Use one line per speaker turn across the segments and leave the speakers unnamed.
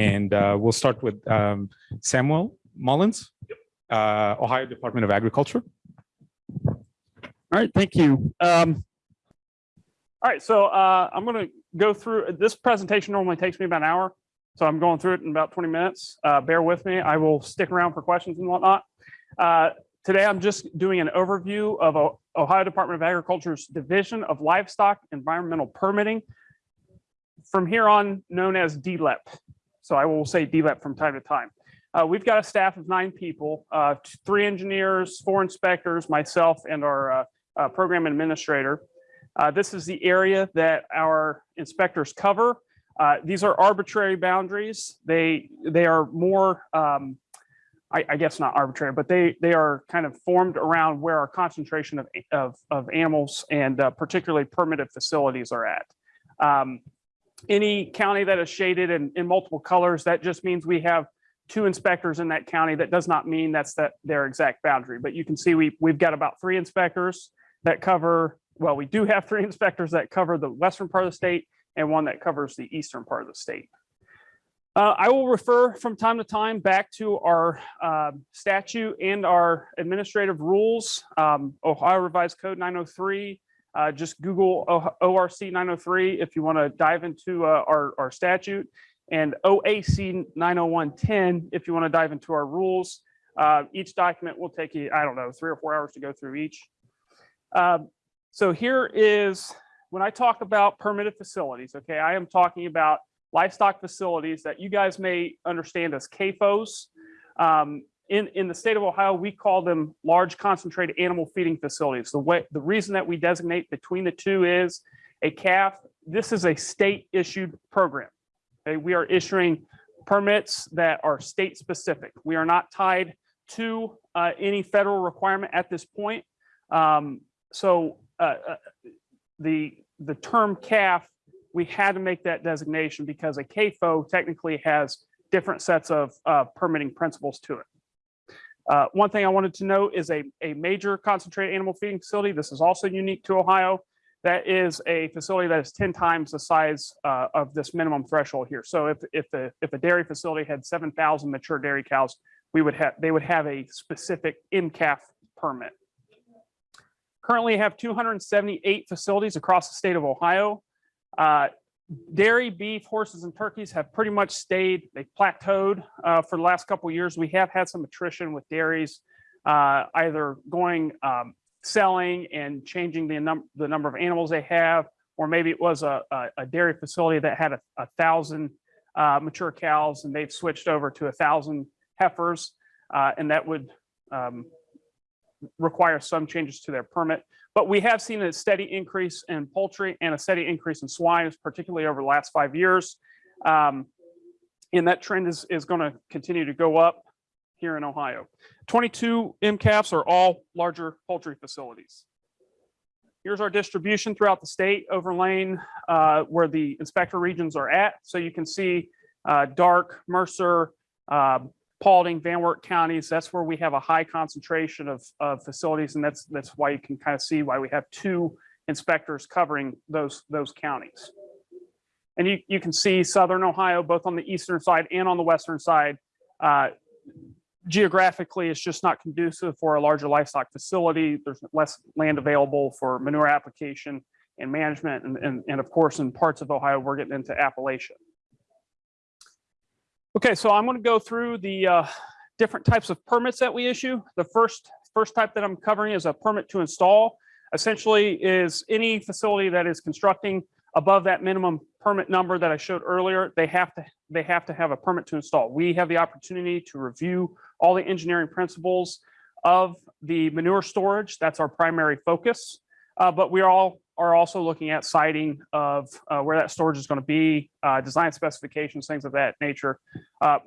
And uh, we'll start with um, Samuel Mullins, uh, Ohio Department of Agriculture.
All right, thank you. Um, all right, so uh, I'm going to go through this presentation normally takes me about an hour. So I'm going through it in about 20 minutes. Uh, bear with me. I will stick around for questions and whatnot. Uh, today, I'm just doing an overview of Ohio Department of Agriculture's Division of Livestock Environmental Permitting. From here on, known as DLEP. So I will say DLEP from time to time. Uh, we've got a staff of nine people, uh, three engineers, four inspectors, myself, and our uh, uh, program administrator. Uh, this is the area that our inspectors cover. Uh, these are arbitrary boundaries. They they are more, um, I, I, guess not arbitrary, but they they are kind of formed around where our concentration of of, of animals and particularly permitted facilities are at. Um, any county that is shaded in, in multiple colors, that just means we have two inspectors in that county. That does not mean that's that their exact boundary, but you can see we we've got about three inspectors that cover. Well, we do have three inspectors that cover the western part of the state and one that covers the eastern part of the state. Uh, I will refer from time to time back to our uh, statute and our administrative rules, um, Ohio Revised Code 903. Uh, just Google ORC 903 if you want to dive into uh, our, our statute and OAC 90110 if you want to dive into our rules. Uh, each document will take you, I don't know, three or four hours to go through each. Um, so here is when I talk about permitted facilities, okay, I am talking about livestock facilities that you guys may understand as CAFOs. Um, in, in the state of Ohio, we call them large concentrated animal feeding facilities. The way the reason that we designate between the two is a CAFF, this is a state issued program. Okay, we are issuing permits that are state specific. We are not tied to uh, any federal requirement at this point. Um, so uh, uh the the term CAFF, we had to make that designation because a CAFO technically has different sets of uh, permitting principles to it. Uh, one thing I wanted to note is a, a major concentrated animal feeding facility. This is also unique to Ohio. That is a facility that is 10 times the size uh, of this minimum threshold here. So if, if, the, if a dairy facility had 7,000 mature dairy cows, we would have, they would have a specific MCAFF permit. Currently have 278 facilities across the state of Ohio. Uh, dairy, beef, horses, and turkeys have pretty much stayed, they plateaued uh, for the last couple of years. We have had some attrition with dairies, uh, either going, um, selling and changing the, num the number of animals they have, or maybe it was a, a, a dairy facility that had a, a thousand uh, mature cows and they've switched over to a thousand heifers, uh, and that would um, require some changes to their permit. But we have seen a steady increase in poultry and a steady increase in swine, particularly over the last five years. Um, and that trend is, is going to continue to go up here in Ohio. 22 MCAFFs are all larger poultry facilities. Here's our distribution throughout the state, overlaying uh, where the inspector regions are at. So you can see uh, Darke, Mercer, uh, Paulding, Van Wert counties, that's where we have a high concentration of, of facilities. And that's, that's why you can kind of see why we have two inspectors covering those, those counties. And you, you can see Southern Ohio, both on the eastern side and on the western side. Uh, geographically, it's just not conducive for a larger livestock facility. There's less land available for manure application and management. And, and, and of course, in parts of Ohio, we're getting into Appalachia. Okay, so I'm going to go through the uh, different types of permits that we issue. The first first type that I'm covering is a permit to install. Essentially is any facility that is constructing above that minimum permit number that I showed earlier, they have to they have to have a permit to install. We have the opportunity to review all the engineering principles of the manure storage. That's our primary focus. Uh, but we are all are also looking at siting of uh, where that storage is going to be, uh, design specifications, things of that nature. Uh,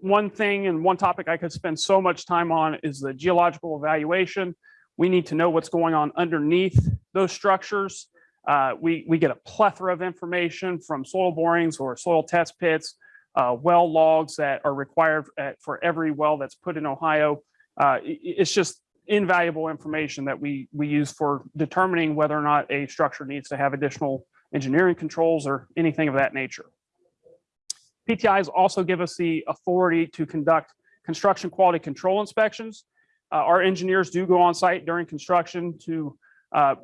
one thing and one topic I could spend so much time on is the geological evaluation. We need to know what's going on underneath those structures. Uh, we, we get a plethora of information from soil borings or soil test pits, uh, well logs that are required at, for every well that's put in Ohio. Uh, it's just invaluable information that we, we use for determining whether or not a structure needs to have additional engineering controls or anything of that nature. PTIs also give us the authority to conduct construction quality control inspections. Uh, our engineers do go on site during construction to uh,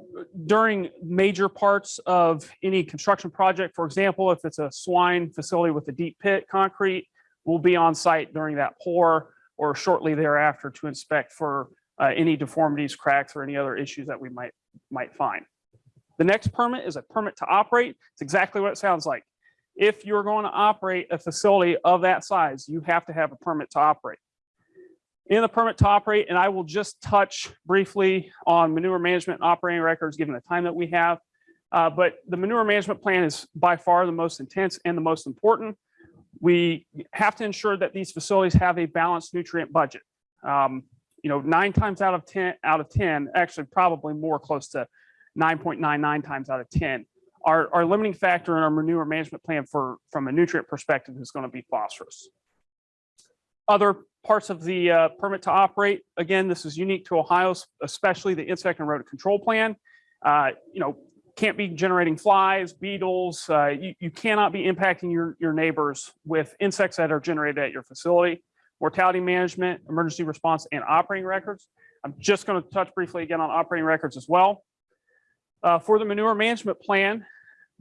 during major parts of any construction project. For example, if it's a swine facility with a deep pit concrete, we'll be on site during that pour or shortly thereafter to inspect for uh, any deformities, cracks, or any other issues that we might might find. The next permit is a permit to operate. It's exactly what it sounds like. If you're going to operate a facility of that size, you have to have a permit to operate. In the permit to operate, and I will just touch briefly on manure management and operating records, given the time that we have. Uh, but the manure management plan is by far the most intense and the most important. We have to ensure that these facilities have a balanced nutrient budget. Um, you know, nine times out of 10, out of 10, actually probably more close to 9.99 times out of 10. Our, our limiting factor in our manure management plan for, from a nutrient perspective is going to be phosphorus. Other parts of the uh, permit to operate, again, this is unique to Ohio, especially the insect and rodent control plan. Uh, you know, can't be generating flies, beetles. Uh, you, you cannot be impacting your, your neighbors with insects that are generated at your facility. Mortality management, emergency response, and operating records. I'm just going to touch briefly again on operating records as well. Uh, for the manure management plan,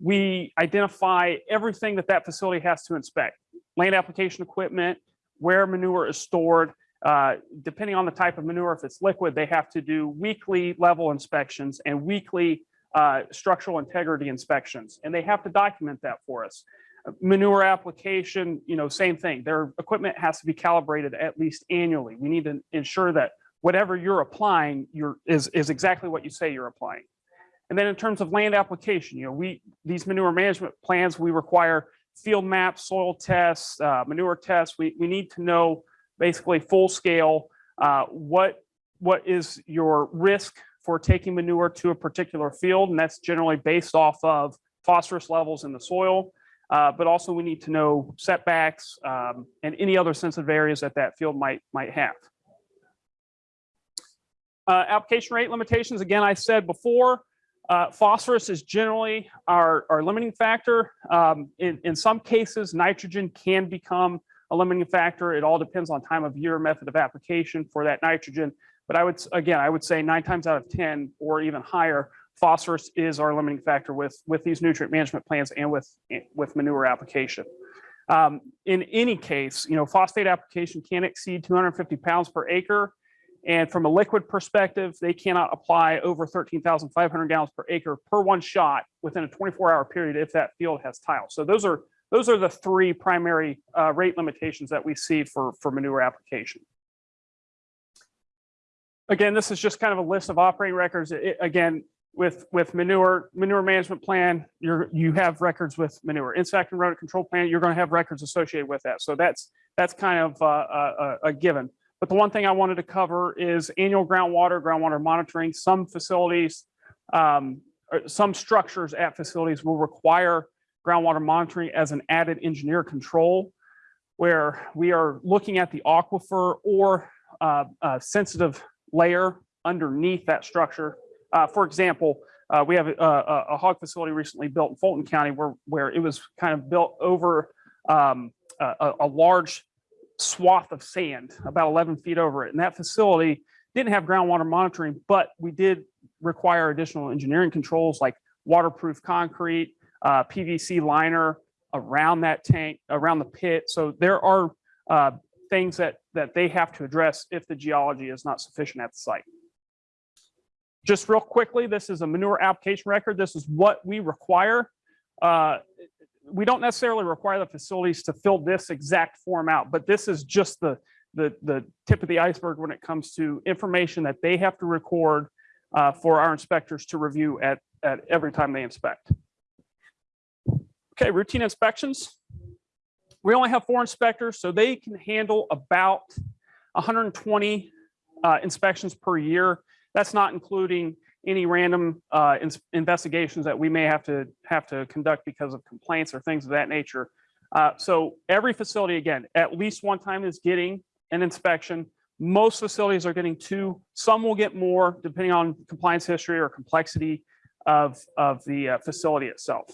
we identify everything that that facility has to inspect. Land application equipment, where manure is stored. Uh, depending on the type of manure, if it's liquid, they have to do weekly level inspections and weekly uh, structural integrity inspections, and they have to document that for us. Manure application, you know, same thing. Their equipment has to be calibrated at least annually. We need to ensure that whatever you're applying you're, is, is exactly what you say you're applying. And then in terms of land application, you know, we these manure management plans, we require field maps, soil tests, uh, manure tests. We, we need to know basically full scale uh, what what is your risk for taking manure to a particular field, and that's generally based off of phosphorus levels in the soil. Uh, but also we need to know setbacks um, and any other sensitive areas that that field might might have. Uh, application rate limitations, again, I said before, uh, phosphorus is generally our, our limiting factor. Um, in, in some cases, nitrogen can become a limiting factor. It all depends on time of year, method of application for that nitrogen. But I would, again, I would say nine times out of 10 or even higher, phosphorus is our limiting factor with, with these nutrient management plans and with, with manure application. Um, in any case, you know, phosphate application can exceed 250 pounds per acre. And from a liquid perspective, they cannot apply over 13,500 gallons per acre per one shot within a 24 hour period if that field has tile. So those are those are the three primary uh, rate limitations that we see for, for manure application. Again, this is just kind of a list of operating records. It, again, with with manure manure management plan, you're you have records with manure insect and rodent control plan. You're going to have records associated with that. So that's that's kind of uh, a, a given. But the one thing I wanted to cover is annual groundwater, groundwater monitoring. Some facilities, um, some structures at facilities will require groundwater monitoring as an added engineer control, where we are looking at the aquifer or uh, sensitive layer underneath that structure. Uh, for example, uh, we have a, a, a, hog facility recently built in Fulton County where, where it was kind of built over um, a, a large swath of sand about 11 feet over it. And that facility didn't have groundwater monitoring, but we did require additional engineering controls like waterproof concrete, uh, PVC liner around that tank, around the pit. So there are uh, things that, that they have to address if the geology is not sufficient at the site. Just real quickly, this is a manure application record. This is what we require. Uh, we don't necessarily require the facilities to fill this exact form out, but this is just the, the, the tip of the iceberg when it comes to information that they have to record uh, for our inspectors to review at, at every time they inspect. Okay, routine inspections. We only have four inspectors, so they can handle about 120 uh, inspections per year. That's not including any random uh, in investigations that we may have to have to conduct because of complaints or things of that nature. Uh, so every facility, again, at least one time is getting an inspection. Most facilities are getting two. Some will get more depending on compliance history or complexity of, of the uh, facility itself.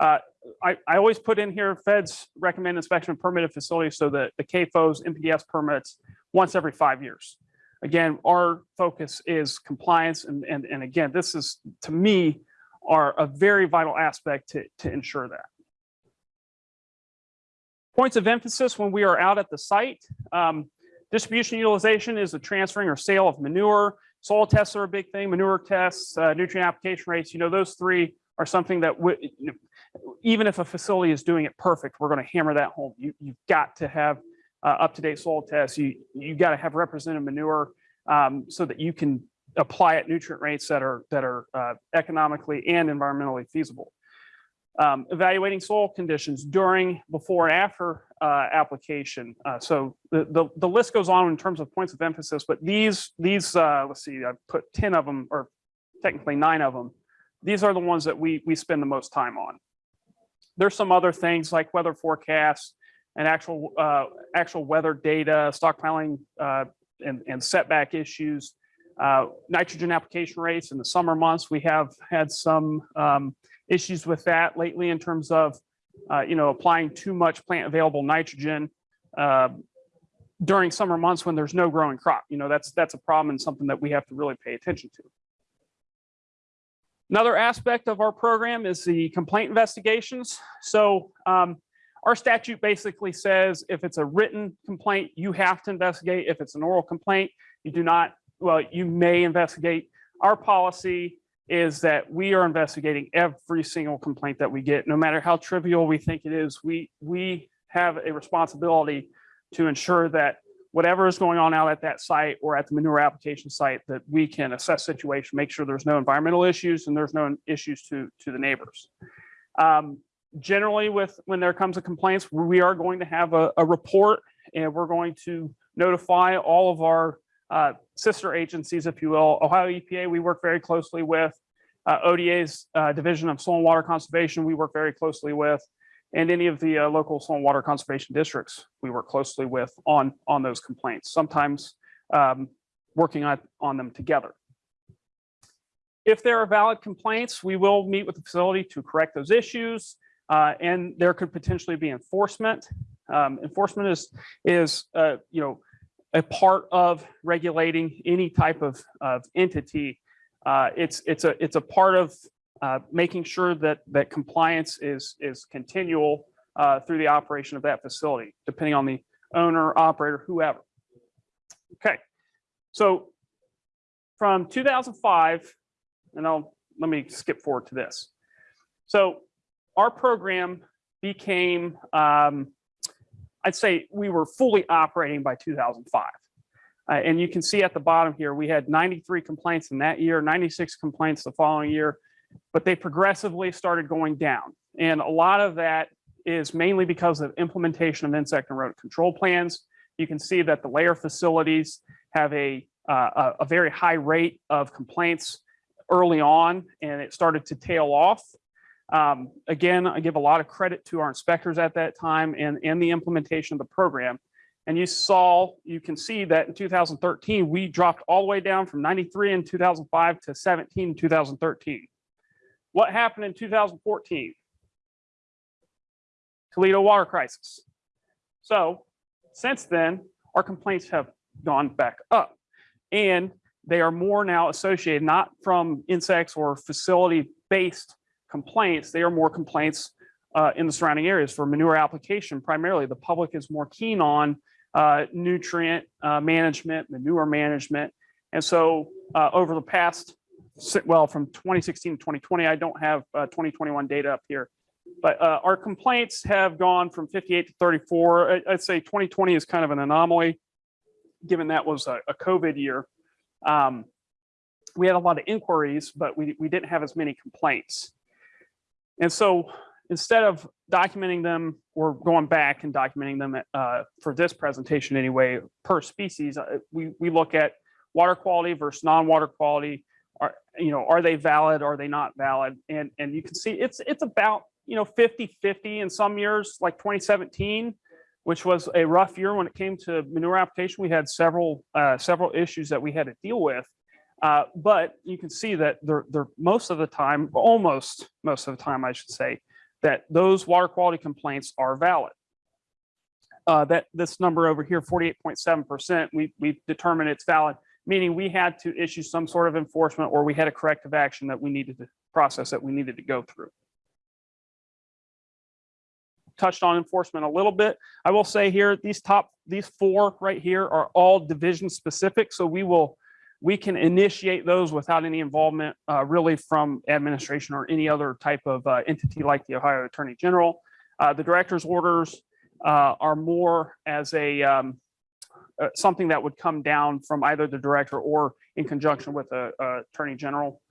Uh, I, I always put in here feds recommend inspection of permitted facilities so that the CAFOs, NPDES permits once every five years. Again, our focus is compliance and, and, and again, this is to me are a very vital aspect to, to ensure that. Points of emphasis when we are out at the site. Um, distribution utilization is the transferring or sale of manure. Soil tests are a big thing, manure tests, uh, nutrient application rates, you know, those three are something that even if a facility is doing it perfect, we're going to hammer that home. You, you've got to have uh, up-to-date soil tests. You, you got to have representative manure um, so that you can apply at nutrient rates that are, that are uh, economically and environmentally feasible. Um, evaluating soil conditions during, before, and after uh, application. Uh, so the, the, the list goes on in terms of points of emphasis, but these, these uh, let's see, I put 10 of them, or technically nine of them. These are the ones that we, we spend the most time on. There's some other things like weather forecasts and actual, uh, actual weather data, stockpiling uh, and, and setback issues. Uh, nitrogen application rates in the summer months, we have had some um, issues with that lately in terms of, uh, you know, applying too much plant available nitrogen uh, during summer months when there's no growing crop. You know, that's that's a problem and something that we have to really pay attention to. Another aspect of our program is the complaint investigations. So um, our statute basically says if it's a written complaint, you have to investigate. If it's an oral complaint, you do not, well, you may investigate. Our policy is that we are investigating every single complaint that we get, no matter how trivial we think it is. We, we have a responsibility to ensure that whatever is going on out at that site or at the manure application site, that we can assess situation, make sure there's no environmental issues and there's no issues to, to the neighbors. Um, generally with, when there comes a complaints, we are going to have a, a report and we're going to notify all of our uh, sister agencies, if you will. Ohio EPA, we work very closely with. Uh, ODA's uh, Division of Soil and Water Conservation, we work very closely with. And any of the uh, local soil and water conservation districts, we work closely with on, on those complaints, sometimes um, working on, on them together. If there are valid complaints, we will meet with the facility to correct those issues. Uh, and there could potentially be enforcement. Um, enforcement is, is uh, you know, a part of regulating any type of, of entity. Uh, it's, it's, a, it's a part of uh, making sure that, that compliance is, is continual uh, through the operation of that facility, depending on the owner, operator, whoever. Okay, so from 2005, and I'll, let me skip forward to this. So our program became, um, I'd say we were fully operating by 2005. Uh, and you can see at the bottom here, we had 93 complaints in that year, 96 complaints the following year, but they progressively started going down. And a lot of that is mainly because of implementation of insect and rodent control plans. You can see that the layer facilities have a, uh, a, a very high rate of complaints early on, and it started to tail off. Um, again, I give a lot of credit to our inspectors at that time and, and the implementation of the program. And you saw, you can see that in 2013, we dropped all the way down from 93 in 2005 to 17 in 2013. What happened in 2014? Toledo water crisis. So since then, our complaints have gone back up and they are more now associated not from insects or facility based complaints. They are more complaints uh, in the surrounding areas for manure application. Primarily, the public is more keen on uh, nutrient uh, management, manure management. And so uh, over the past, well, from 2016 to 2020, I don't have uh, 2021 data up here, but uh, our complaints have gone from 58 to 34. I- I'd say 2020 is kind of an anomaly, given that was a, a COVID year. Um, we had a lot of inquiries, but we, we didn't have as many complaints. And so instead of documenting them or going back and documenting them uh, for this presentation anyway, per species, uh, we, we look at water quality versus non-water quality. Are, you know, are they valid? Are they not valid? And, and you can see it's, it's about, you know, 50, 50 in some years, like 2017, which was a rough year when it came to manure application. We had several, uh, several issues that we had to deal with. Uh, but you can see that they're, they're most of the time, almost most of the time, I should say, that those water quality complaints are valid. Uh, that this number over here, 48.7%, we, we determined it's valid, meaning we had to issue some sort of enforcement or we had a corrective action that we needed to process that we needed to go through. Touched on enforcement a little bit. I will say here, these top, these four right here are all division specific. So we will, we can initiate those without any involvement uh, really from administration or any other type of uh, entity like the Ohio Attorney General. Uh, the director's orders uh, are more as a um, uh, something that would come down from either the director or in conjunction with the uh, attorney general.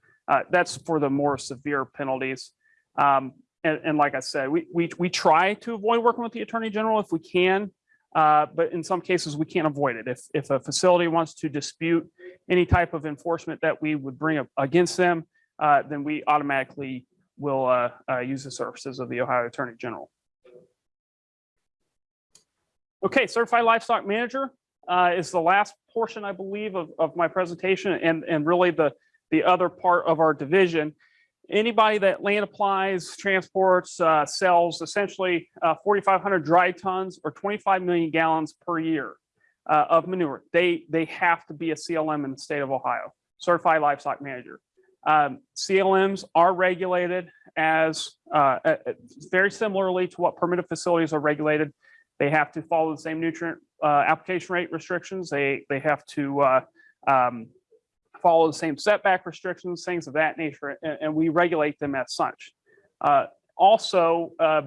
That's for the more severe penalties. Um, and, and like I said, we, we, we try to avoid working with the attorney general if we can. Uh, but in some cases, we can't avoid it. If, if a facility wants to dispute any type of enforcement that we would bring up against them, uh, then we automatically will uh, uh, use the services of the Ohio Attorney General. Okay, certified livestock manager uh, is the last portion, I believe, of, of my presentation and, and really the, the other part of our division. Anybody that land applies, transports, uh, sells essentially uh, 4,500 dry tons or 25 million gallons per year uh, of manure, they, they have to be a CLM in the state of Ohio, certified livestock manager. Um, CLMs are regulated as uh, uh, very similarly to what permitted facilities are regulated. They have to follow the same nutrient uh, application rate restrictions. They they have to um, follow the same setback restrictions, things of that nature, and, and we regulate them as such. Uh, also, uh,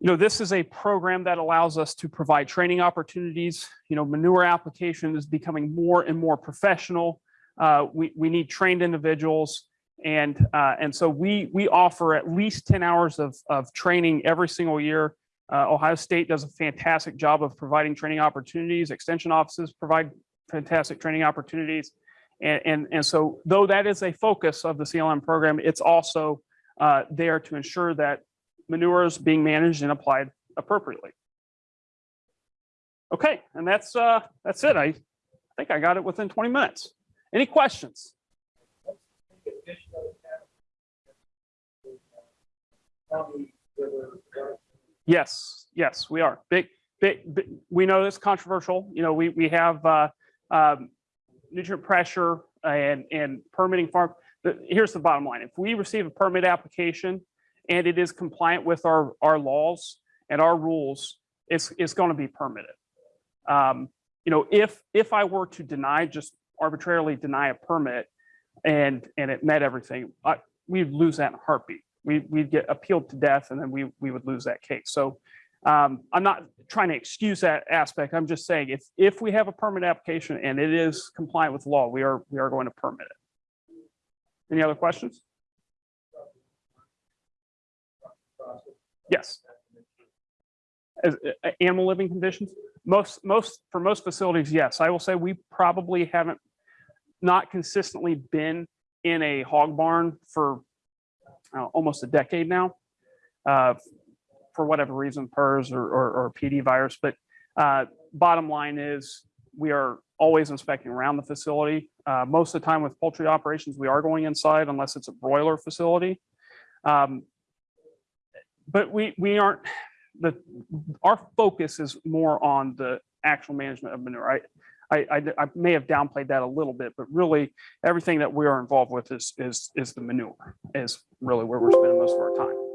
you know, this is a program that allows us to provide training opportunities. You know, manure application is becoming more and more professional. Uh, we we need trained individuals. And uh, and so we we offer at least 10 hours of, of training every single year uh, Ohio State does a fantastic job of providing training opportunities. Extension offices provide fantastic training opportunities. And, and, and so though that is a focus of the CLM program, it's also uh, there to ensure that manure is being managed and applied appropriately. Okay, and that's uh, that's it. I think I got it within 20 minutes. Any questions? Yes, yes, we are. Big, big, big we know it's controversial. You know, we, we have uh, um, nutrient pressure and, and permitting farm. The, here's the bottom line. If we receive a permit application and it is compliant with our, our laws and our rules, it's, it's going to be permitted. Um, you know, if, if I were to deny, just arbitrarily deny a permit and, and it met everything, I, we'd lose that in a heartbeat we, we'd get appealed to death and then we, we would lose that case. So um, I'm not trying to excuse that aspect. I'm just saying if, if we have a permit application and it is compliant with law, we are, we are going to permit it. Any other questions? Yes. As, uh, animal living conditions? Most, most, for most facilities, yes. I will say we probably haven't not consistently been in a hog barn for uh, almost a decade now, uh, for whatever reason, PRRS or, or, or PED virus. But uh, bottom line is we are always inspecting around the facility. Uh, most of the time with poultry operations, we are going inside unless it's a broiler facility. Um, but we, we aren't, the, our focus is more on the actual management of manure. I, I, I, I, may have downplayed that a little bit, but really everything that we are involved with is, is, is the manure is really where we're spending most of our time.